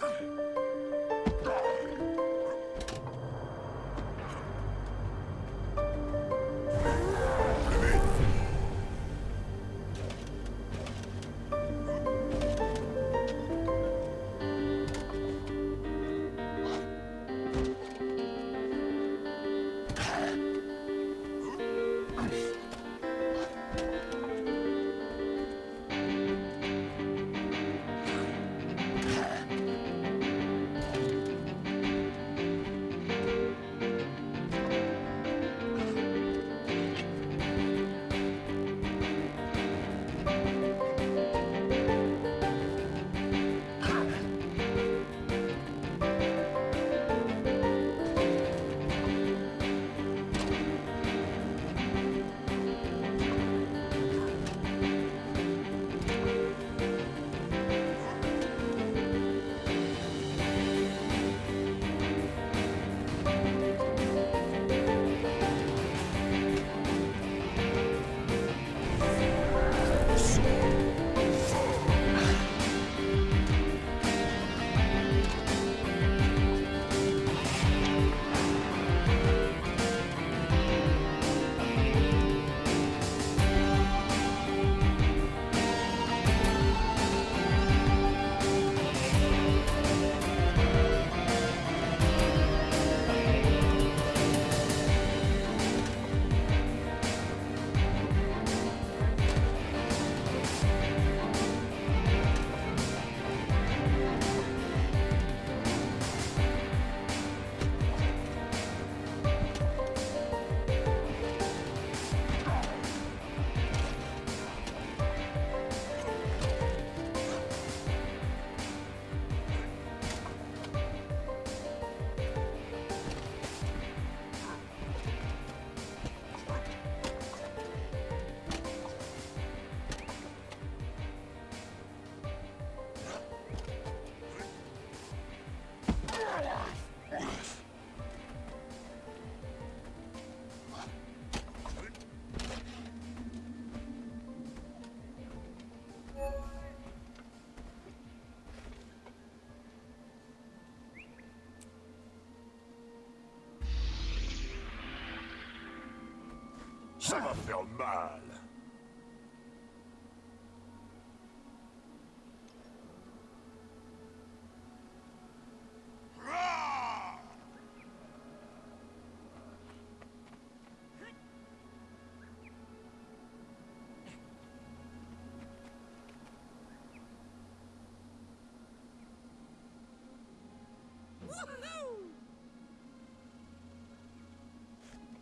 Come. Ça va faire mal